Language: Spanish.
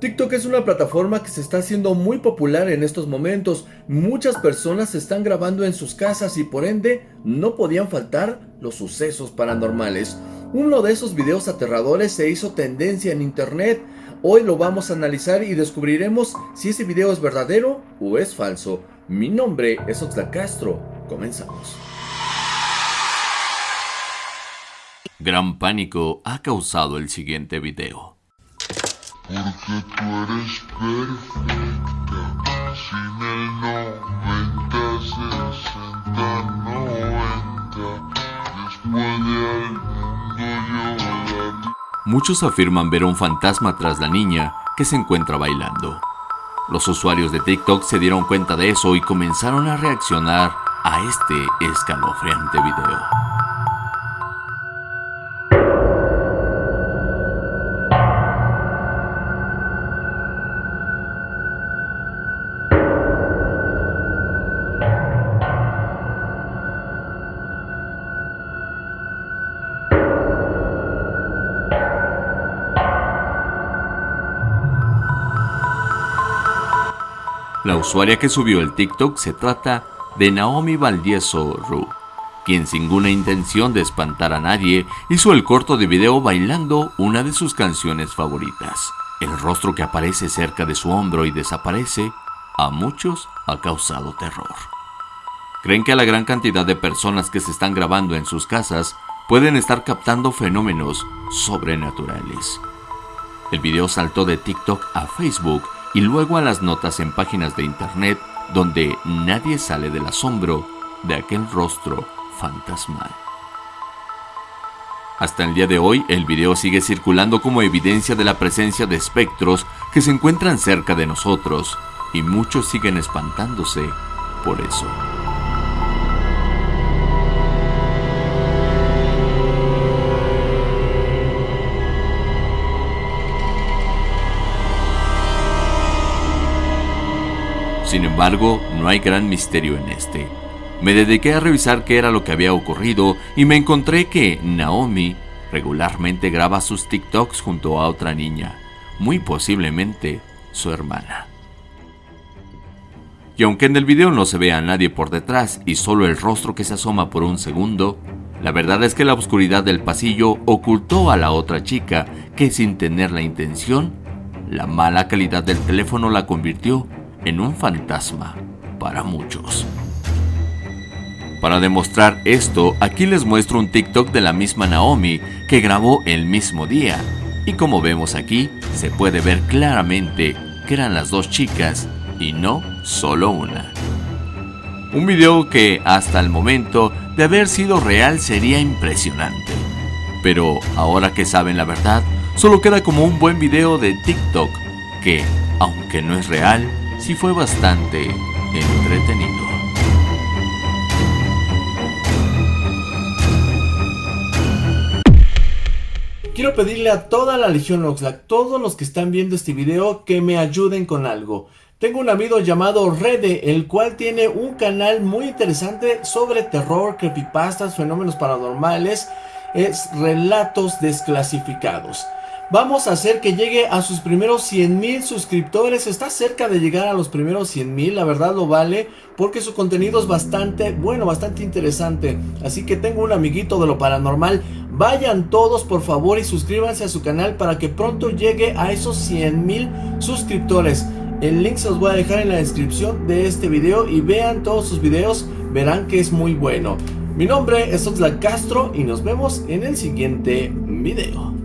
TikTok es una plataforma que se está haciendo muy popular en estos momentos. Muchas personas se están grabando en sus casas y por ende no podían faltar los sucesos paranormales. Uno de esos videos aterradores se hizo tendencia en internet. Hoy lo vamos a analizar y descubriremos si ese video es verdadero o es falso. Mi nombre es Oxlack Castro. Comenzamos. Gran pánico ha causado el siguiente video. Porque tú eres perfecta. Sin el 90, 60, 90. Después de al mundo llorar. Muchos afirman ver un fantasma tras la niña que se encuentra bailando. Los usuarios de TikTok se dieron cuenta de eso y comenzaron a reaccionar a este escalofriante video. La usuaria que subió el TikTok se trata de Naomi Valdieso Ru, quien sin ninguna intención de espantar a nadie hizo el corto de video bailando una de sus canciones favoritas. El rostro que aparece cerca de su hombro y desaparece, a muchos ha causado terror. Creen que a la gran cantidad de personas que se están grabando en sus casas pueden estar captando fenómenos sobrenaturales. El video saltó de TikTok a Facebook y luego a las notas en páginas de internet donde nadie sale del asombro de aquel rostro fantasmal. Hasta el día de hoy, el video sigue circulando como evidencia de la presencia de espectros que se encuentran cerca de nosotros y muchos siguen espantándose por eso. Sin embargo, no hay gran misterio en este. Me dediqué a revisar qué era lo que había ocurrido y me encontré que Naomi regularmente graba sus TikToks junto a otra niña, muy posiblemente su hermana. Y aunque en el video no se ve a nadie por detrás y solo el rostro que se asoma por un segundo, la verdad es que la oscuridad del pasillo ocultó a la otra chica que sin tener la intención, la mala calidad del teléfono la convirtió en un fantasma para muchos. Para demostrar esto, aquí les muestro un TikTok de la misma Naomi que grabó el mismo día. Y como vemos aquí, se puede ver claramente que eran las dos chicas y no solo una. Un video que hasta el momento de haber sido real sería impresionante. Pero ahora que saben la verdad, solo queda como un buen video de TikTok que, aunque no es real, sí fue bastante entretenido. Quiero pedirle a toda la Legión Oxlack, todos los que están viendo este video, que me ayuden con algo. Tengo un amigo llamado Rede, el cual tiene un canal muy interesante sobre terror, creepypastas, fenómenos paranormales, es relatos desclasificados. Vamos a hacer que llegue a sus primeros 100 mil suscriptores. Está cerca de llegar a los primeros 100 mil. La verdad lo vale porque su contenido es bastante bueno, bastante interesante. Así que tengo un amiguito de lo paranormal. Vayan todos por favor y suscríbanse a su canal para que pronto llegue a esos 100 mil suscriptores. El link se los voy a dejar en la descripción de este video y vean todos sus videos. Verán que es muy bueno. Mi nombre es Oxlack Castro y nos vemos en el siguiente video.